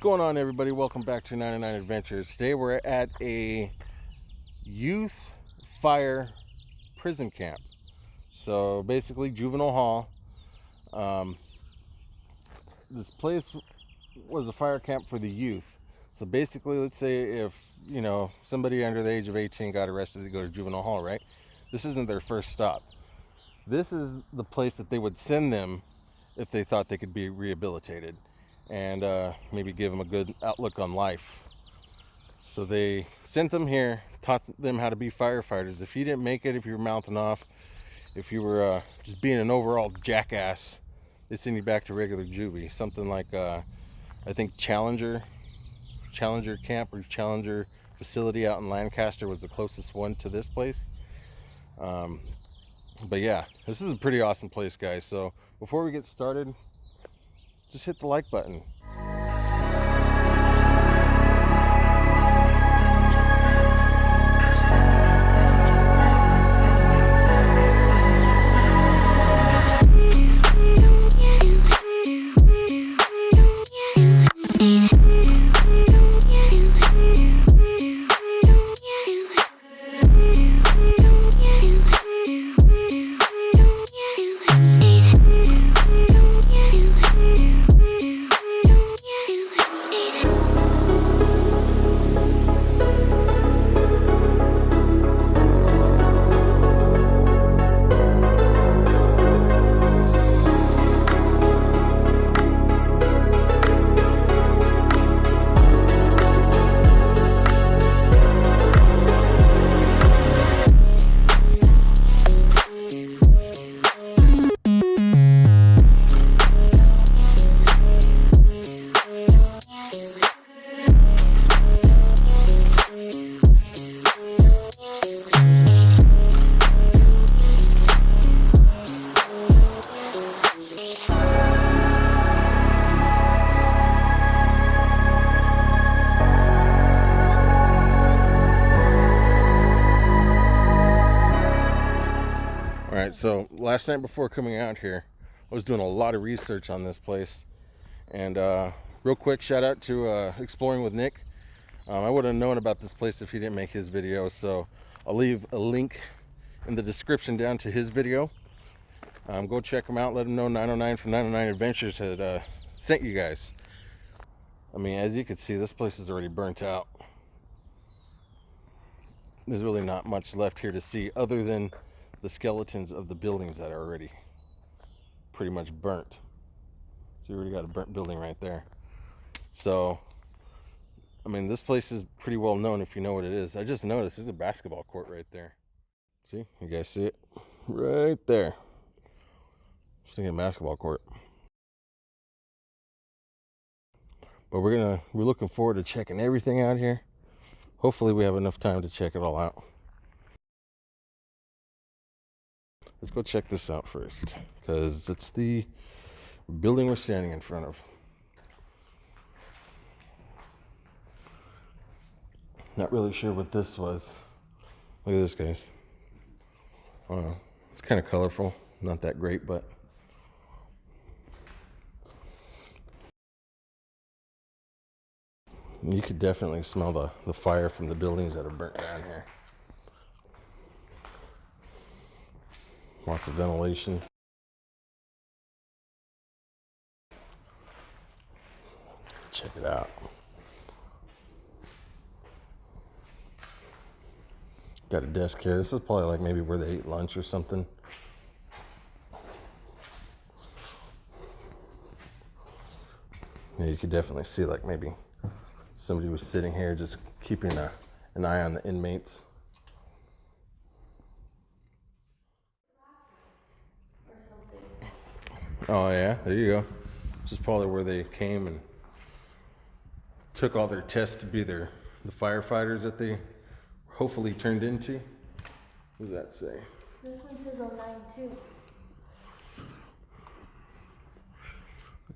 going on everybody? Welcome back to 909 adventures. Today we're at a youth fire prison camp. So basically juvenile hall. Um, this place was a fire camp for the youth. So basically let's say if you know somebody under the age of 18 got arrested to go to juvenile hall right? This isn't their first stop. This is the place that they would send them if they thought they could be rehabilitated and uh, maybe give them a good outlook on life. So they sent them here, taught them how to be firefighters. If you didn't make it, if you were mouthing off, if you were uh, just being an overall jackass, they send you back to regular juvie. Something like, uh, I think Challenger, Challenger camp or Challenger facility out in Lancaster was the closest one to this place. Um, but yeah, this is a pretty awesome place, guys. So before we get started, just hit the like button. Last night before coming out here, I was doing a lot of research on this place. And uh, real quick, shout out to uh, Exploring with Nick. Um, I would have known about this place if he didn't make his video, so I'll leave a link in the description down to his video. Um, go check him out. Let him know 909 from 909 Adventures had uh, sent you guys. I mean, as you can see, this place is already burnt out. There's really not much left here to see other than the skeletons of the buildings that are already pretty much burnt. So you already got a burnt building right there. So, I mean, this place is pretty well known if you know what it is. I just noticed there's a basketball court right there. See, you guys see it? Right there. Just thinking basketball court. But we're gonna, we're looking forward to checking everything out here. Hopefully we have enough time to check it all out. Let's go check this out first because it's the building we're standing in front of. Not really sure what this was. Look at this, guys. Uh, it's kind of colorful. Not that great, but you could definitely smell the, the fire from the buildings that are burnt down here. Lots of ventilation. Check it out. Got a desk here. This is probably like maybe where they ate lunch or something. Yeah, you could definitely see like maybe somebody was sitting here just keeping a, an eye on the inmates. Oh yeah, there you go. This is probably where they came and took all their tests to be their the firefighters that they hopefully turned into. What does that say? This one says 09 too.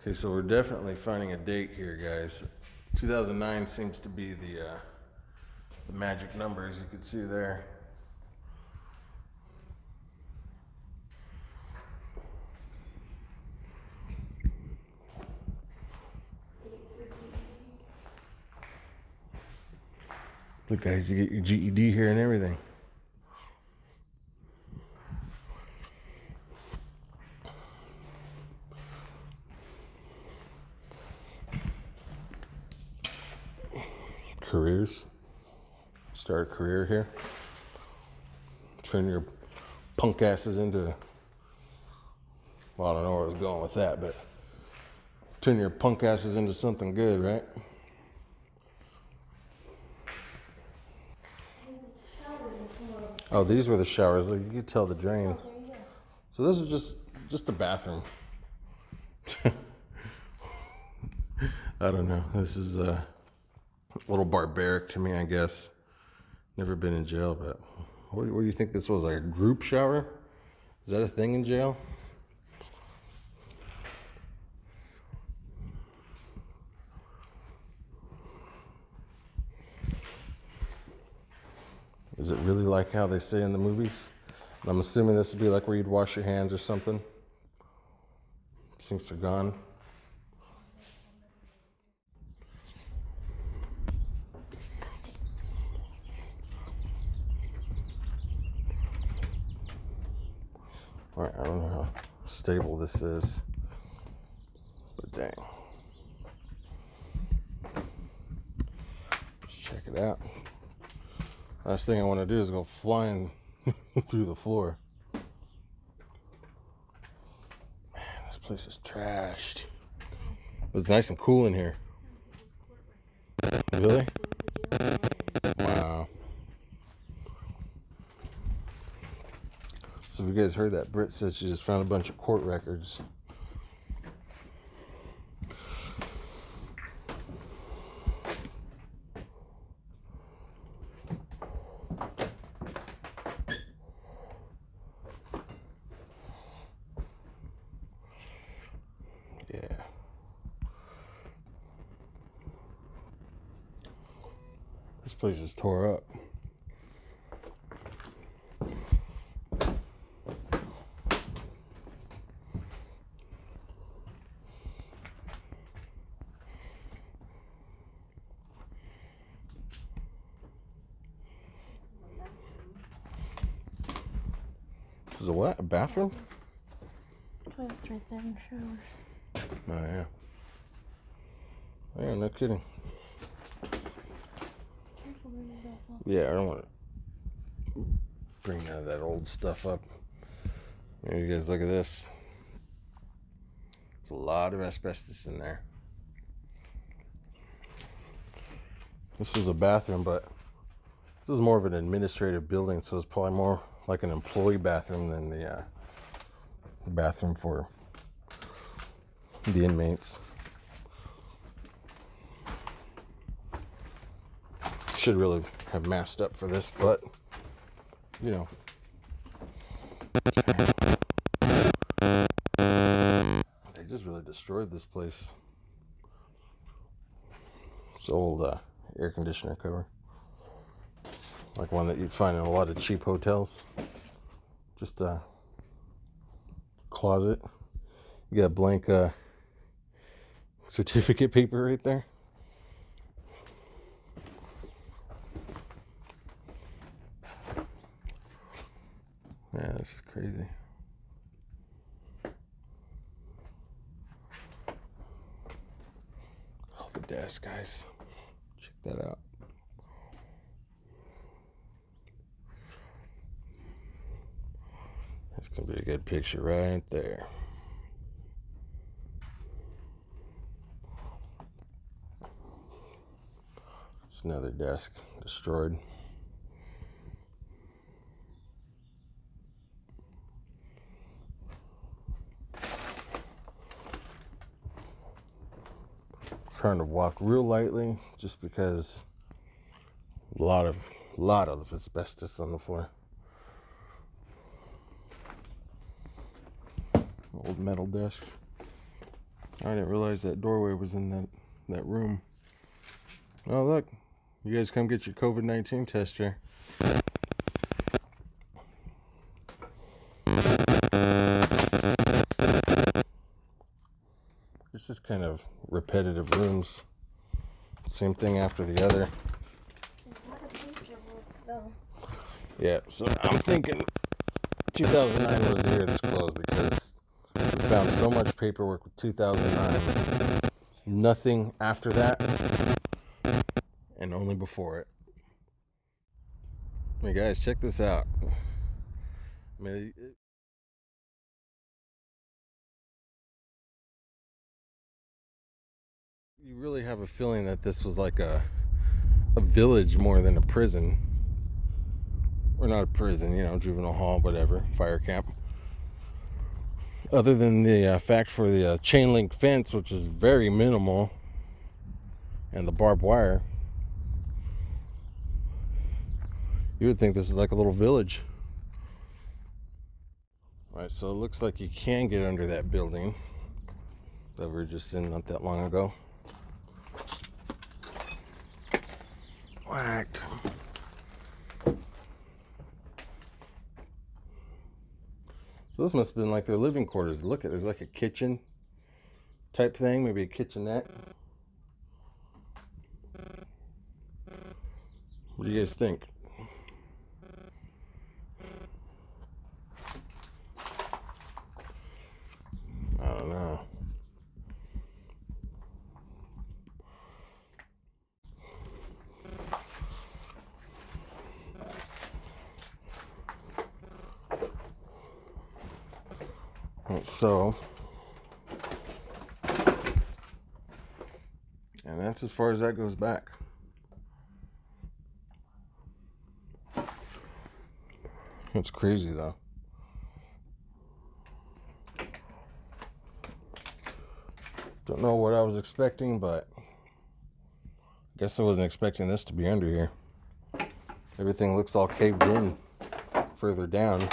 Okay, so we're definitely finding a date here, guys. 2009 seems to be the uh, the magic number, as you can see there. Look, guys, you get your GED here and everything. Careers. Start a career here. Turn your punk asses into. Well, I don't know where I was going with that, but turn your punk asses into something good, right? Oh, these were the showers. You could tell the drain. So this is just just a bathroom. I don't know. This is uh, a little barbaric to me, I guess. Never been in jail, but what, what do you think this was? Like a group shower? Is that a thing in jail? Is it really like how they say in the movies? I'm assuming this would be like where you'd wash your hands or something. Sinks are gone. All right, I don't know how stable this is, but dang. Let's check it out. Last thing I want to do is go flying through the floor. Man, this place is trashed. But it's nice and cool in here. Really? Wow. So if you guys heard that, Britt said she just found a bunch of court records. Yeah. This place is tore up. This is a what? A bathroom? Toilet's right there and showers. Oh yeah. Yeah, no kidding. Careful, where you go, Paul. Yeah, I don't want to bring none of that old stuff up. Here, you guys look at this. There's a lot of asbestos in there. This was a bathroom, but this is more of an administrative building, so it's probably more like an employee bathroom than the uh, bathroom for the inmates. Should really have masked up for this, but you know. They just really destroyed this place. It's old uh, air conditioner cover. Like one that you'd find in a lot of cheap hotels. Just a closet. You got blank uh, certificate paper right there. Yeah, this is crazy. Oh, the desk, guys. Check that out. That's gonna be a good picture right there. It's another desk destroyed. To walk real lightly just because a lot of a lot of asbestos on the floor. Old metal desk. I didn't realize that doorway was in that that room. Oh look, you guys come get your COVID nineteen test here. Just kind of repetitive rooms. Same thing after the other. Yeah, so I'm thinking 2009 was the year this closed because we found so much paperwork with 2009. Nothing after that, and only before it. Hey guys, check this out. I mean, you really have a feeling that this was like a a village more than a prison. Or not a prison you know juvenile hall whatever fire camp. Other than the uh, fact for the uh, chain link fence which is very minimal and the barbed wire you would think this is like a little village. All right so it looks like you can get under that building that we were just in not that long ago whacked. So this must have been like their living quarters. Look at there's like a kitchen type thing, maybe a kitchenette. What do you guys think? I don't know. So, and that's as far as that goes back. It's crazy though. Don't know what I was expecting, but I guess I wasn't expecting this to be under here. Everything looks all caved in further down.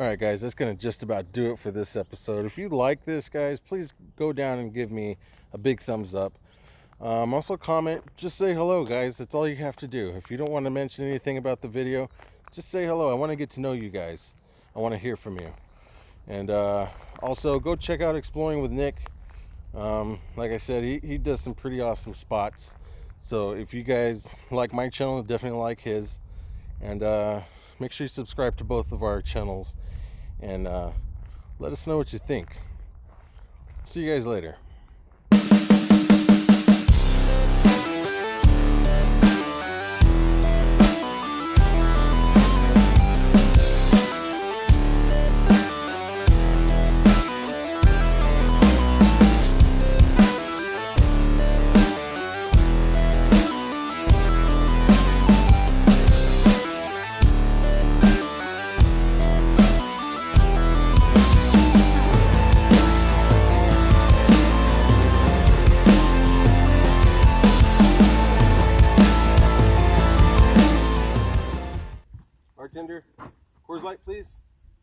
All right, guys, that's going to just about do it for this episode. If you like this, guys, please go down and give me a big thumbs up. Um, also, comment, just say hello, guys. That's all you have to do. If you don't want to mention anything about the video, just say hello. I want to get to know you guys. I want to hear from you. And uh, also, go check out Exploring with Nick. Um, like I said, he, he does some pretty awesome spots. So if you guys like my channel, definitely like his. And uh, make sure you subscribe to both of our channels and uh, let us know what you think. See you guys later.